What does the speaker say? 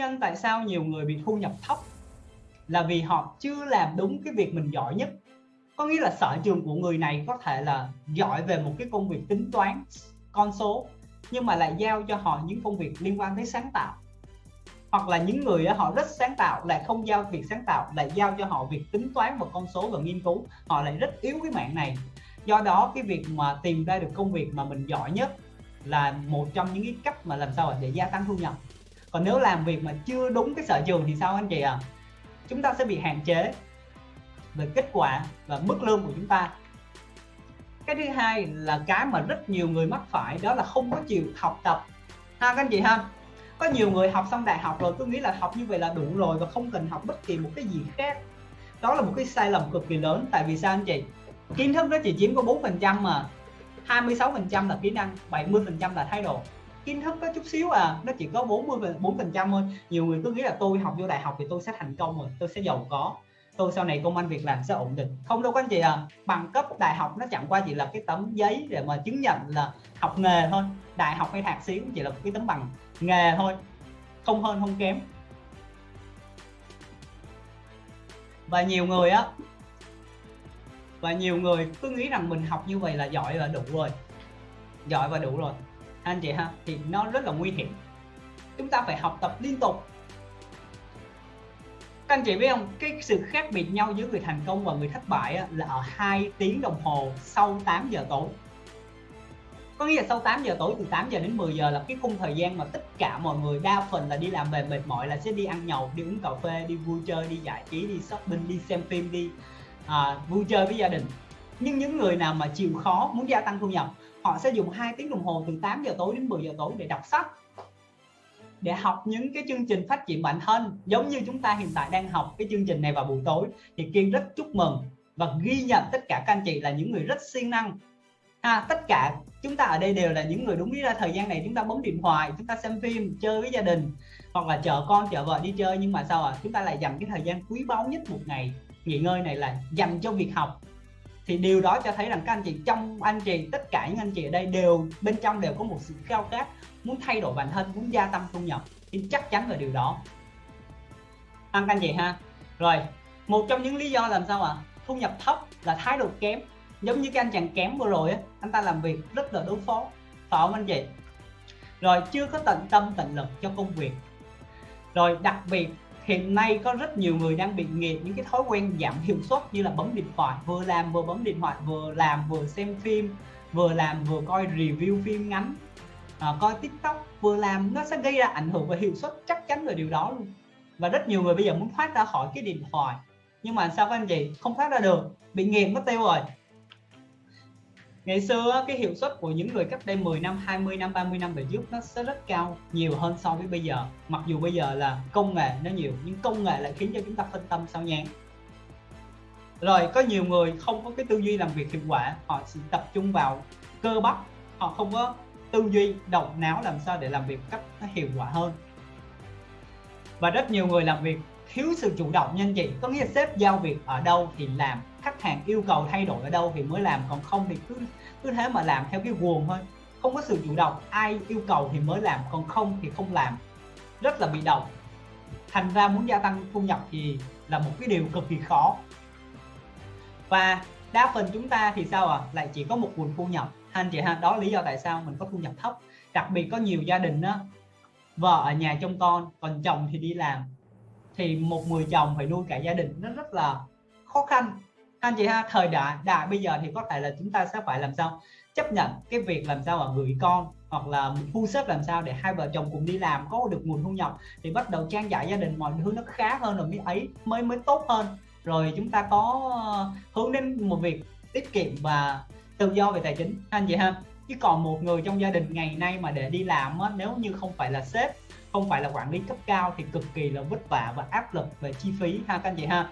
nhân tại sao nhiều người bị thu nhập thấp? Là vì họ chưa làm đúng cái việc mình giỏi nhất. Có nghĩa là sở trường của người này có thể là giỏi về một cái công việc tính toán, con số, nhưng mà lại giao cho họ những công việc liên quan tới sáng tạo. Hoặc là những người họ rất sáng tạo, lại không giao việc sáng tạo, lại giao cho họ việc tính toán và con số và nghiên cứu. Họ lại rất yếu cái mạng này. Do đó, cái việc mà tìm ra được công việc mà mình giỏi nhất là một trong những cái cách mà làm sao để gia tăng thu nhập còn nếu làm việc mà chưa đúng cái sở trường thì sao anh chị à chúng ta sẽ bị hạn chế về kết quả và mức lương của chúng ta. Cái thứ hai là cái mà rất nhiều người mắc phải, đó là không có chịu học tập. Ha, các anh chị ha? Có nhiều người học xong đại học rồi tôi nghĩ là học như vậy là đủ rồi và không cần học bất kỳ một cái gì khác. Đó là một cái sai lầm cực kỳ lớn, tại vì sao anh chị? Kiến thức nó chỉ chiếm có 4 phần trăm mà 26 phần trăm là kỹ năng 70 phần trăm là thái độ kiến thức có chút xíu à nó chỉ có 40 4 phần trăm thôi. Nhiều người cứ nghĩ là tôi học vô đại học thì tôi sẽ thành công rồi, tôi sẽ giàu có. Tôi sau này công an việc làm sẽ ổn định. Không đâu các anh chị à bằng cấp đại học nó chẳng qua chỉ là cái tấm giấy để mà chứng nhận là học nghề thôi. Đại học hay thạc sĩ cũng chỉ là cái tấm bằng nghề thôi, không hơn không kém. Và nhiều người á, và nhiều người cứ nghĩ rằng mình học như vậy là giỏi và đủ rồi, giỏi và đủ rồi anh chị ha thì nó rất là nguy hiểm. Chúng ta phải học tập liên tục. Các anh chị biết không cái sự khác biệt nhau giữa người thành công và người thất bại á, là ở hai tiếng đồng hồ sau 8 giờ tối. Có nghĩa là sau 8 giờ tối từ 8 giờ đến 10 giờ là cái khung thời gian mà tất cả mọi người đa phần là đi làm về mệt mỏi là sẽ đi ăn nhậu đi uống cà phê đi vui chơi đi giải trí đi shopping đi xem phim đi à, vui chơi với gia đình. Nhưng những người nào mà chịu khó muốn gia tăng thu nhập họ sẽ dùng 2 tiếng đồng hồ từ 8 giờ tối đến 10 giờ tối để đọc sách để học những cái chương trình phát triển bản thân. Giống như chúng ta hiện tại đang học cái chương trình này vào buổi tối thì kiên rất chúc mừng và ghi nhận tất cả các anh chị là những người rất siêng năng. À, tất cả chúng ta ở đây đều là những người đúng lý ra thời gian này chúng ta bấm điện thoại chúng ta xem phim chơi với gia đình hoặc là chở con chở vợ đi chơi. Nhưng mà sao à chúng ta lại dành cái thời gian quý báu nhất một ngày nghỉ ngơi này là dành cho việc học thì điều đó cho thấy rằng các anh chị, trong anh chị, tất cả những anh chị ở đây đều, bên trong đều có một sự khao khát, muốn thay đổi bản thân, muốn gia tăng thu nhập. Thì chắc chắn là điều đó. Ăn các anh chị ha. Rồi, một trong những lý do làm sao ạ? À? thu nhập thấp là thái độ kém. Giống như cái anh chàng kém vừa rồi á, anh ta làm việc rất là đối phó. Phải không anh chị? Rồi, chưa có tận tâm tận lực cho công việc. Rồi, đặc biệt hiện nay có rất nhiều người đang bị nghiện những cái thói quen giảm hiệu suất như là bấm điện thoại vừa làm vừa bấm điện thoại vừa làm vừa xem phim vừa làm vừa coi review phim ngắn. À, coi tiktok vừa làm nó sẽ gây ra ảnh hưởng về hiệu suất chắc chắn là điều đó luôn. Và rất nhiều người bây giờ muốn thoát ra khỏi cái điện thoại. Nhưng mà sao các anh chị? Không thoát ra được. Bị nghiện mất tiêu rồi ngày xưa cái hiệu suất của những người cách đây 10 năm 20 năm 30 năm về trước nó sẽ rất cao, nhiều hơn so với bây giờ. Mặc dù bây giờ là công nghệ nó nhiều, nhưng công nghệ lại khiến cho chúng ta phân tâm sao nhãn rồi, có nhiều người không có cái tư duy làm việc hiệu quả, họ chỉ tập trung vào cơ bắp, họ không có tư duy, động não làm sao để làm việc cách nó hiệu quả hơn. Và rất nhiều người làm việc thiếu sự chủ động nhanh chị, có nghĩa là sếp giao việc ở đâu thì làm khách hàng yêu cầu thay đổi ở đâu thì mới làm, còn không thì cứ cứ thế mà làm theo cái guồng thôi. Không có sự chủ động, ai yêu cầu thì mới làm, còn không thì không làm. Rất là bị động. Thành ra muốn gia tăng thu nhập thì là một cái điều cực kỳ khó. Và đa phần chúng ta thì sao à lại chỉ có một nguồn thu nhập. Anh chị ha, đó lý do tại sao mình có thu nhập thấp. Đặc biệt có nhiều gia đình đó vợ ở nhà trông con, còn chồng thì đi làm. Thì một người chồng phải nuôi cả gia đình, nó rất là khó khăn anh chị ha thời đại đại bây giờ thì có thể là chúng ta sẽ phải làm sao? Chấp nhận cái việc làm sao mà gửi con hoặc là thu xếp làm sao để hai vợ chồng cùng đi làm có được nguồn thu nhập thì bắt đầu trang trải gia đình mọi thứ nó khá hơn rồi mới ấy mới mới tốt hơn. Rồi chúng ta có ờ, hướng đến một việc tiết kiệm và tự do về tài chính. Anh chị ha chứ còn một người trong gia đình ngày nay mà để đi làm á, nếu như không phải là sếp không phải là quản lý cấp cao thì cực kỳ là vất vả và áp lực về chi phí ha các anh chị ha.